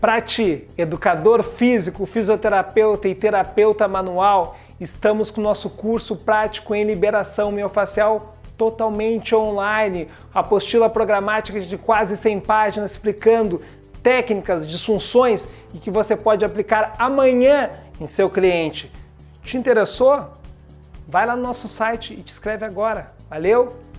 Para ti, educador físico, fisioterapeuta e terapeuta manual, estamos com o nosso curso prático em liberação miofascial totalmente online, apostila programática de quase 100 páginas explicando técnicas, disfunções e que você pode aplicar amanhã em seu cliente. Te interessou? Vai lá no nosso site e te inscreve agora. Valeu!